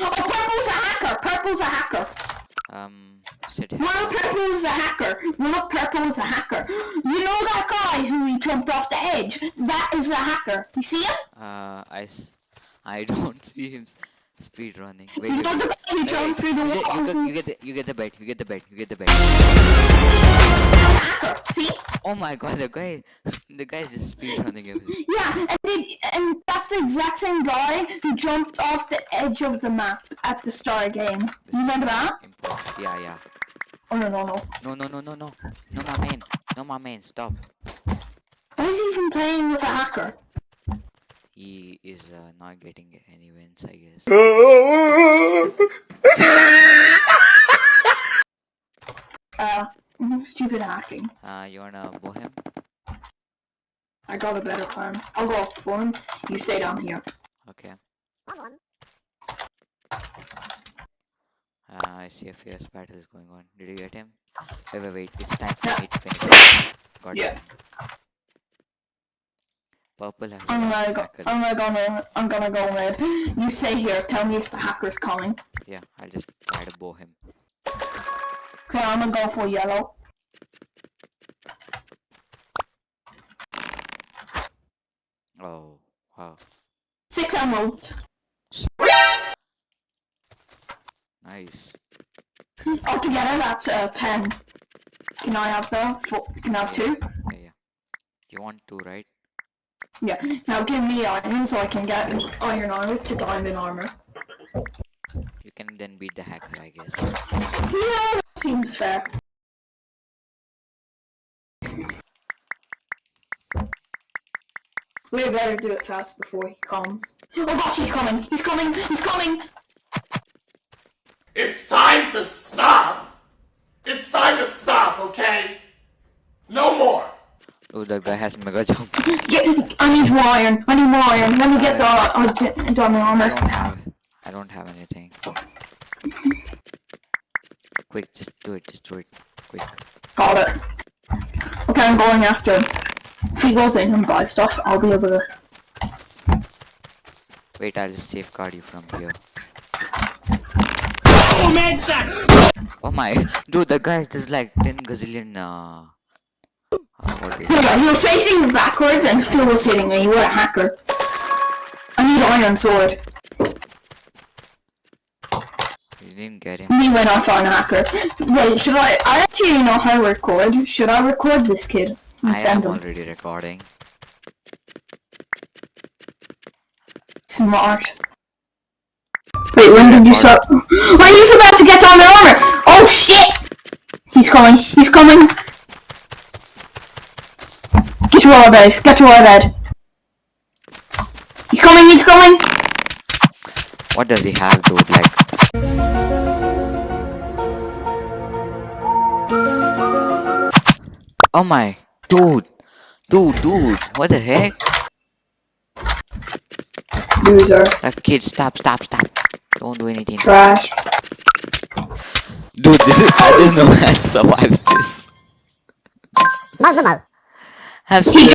Oh, purple's a hacker. Purple's a hacker. Um, sit here. One of purple's a hacker. One of purple's a hacker. You know that guy who he jumped off the edge? That is a hacker. You see him? Uh, I, I don't see him speed running. Wait, You wait. the guy who jumped through the You get, wall? you, get, you get the you get the bet. You get the bet. You get the bet. hacker. See? Oh my god, the guy, the guy's just speed running everything. Yeah, and, they, and that's the exact same guy who jumped off the edge of the map at the the game. You remember that? Yeah, yeah. Oh no no no. No, no, no, no, no. No, my man. No, my man. Stop. Why is he even playing with a hacker? He is uh, not getting any wins, I guess. Uh, stupid hacking. Uh, you wanna bow him? I got a better plan. I'll go up for him. You stay down here. Okay. Uh, I see a fierce battle is going on. Did you get him? Wait, wait, wait. It's time for Yeah. me to finish. Got Yeah. him. Purple has I'm a gonna go. I'm gonna go. red. I'm gonna go red. You stay here. Tell me if the hacker's coming. Yeah, I'll just try to bow him. Okay, I'm gonna go for yellow. Oh, wow. Six emeralds. Nice. Altogether, that's uh, ten. Can I have the? Four, can I have two? Yeah, yeah. You want two, right? Yeah. Now give me iron so I can get iron armor to diamond armor. You can then beat the hacker, I guess. Yeah, seems fair. We better do it fast before he comes. Oh gosh, he's coming! He's coming! He's coming! It's time to stop! It's time to stop, okay? No more! Oh, that guy has mega jump. Get, I need more iron. I need more iron. Let me get the uh, di- diamond I don't have. I don't have anything. Quick, just do it. Just do it. Quick. Got it. Okay, I'm going after him. If he goes in and buys stuff, I'll be able to. Wait, I'll just safeguard you from here. Oh man, that! Oh my, dude, that guy is just like 10 gazillion, uh, uh what is Yeah, he was facing backwards and still was hitting me. What a hacker. I need iron sword. You didn't get him. Me went off on a hacker. Wait, should I? I actually know how to record. Should I record this kid I am send him? already recording. Smart. Wait, when did you start? Oh, he's about to get on the armor! Oh shit! He's coming. He's coming. Get to our base. Get to our bed. He's coming. He's coming. What does he have, dude? Like, oh my, dude, dude, dude, what the heck? Loser. Like, kid, stop, stop, stop. Don't do anything. Trash. Dude, this is, I don't know how to survive this. Have He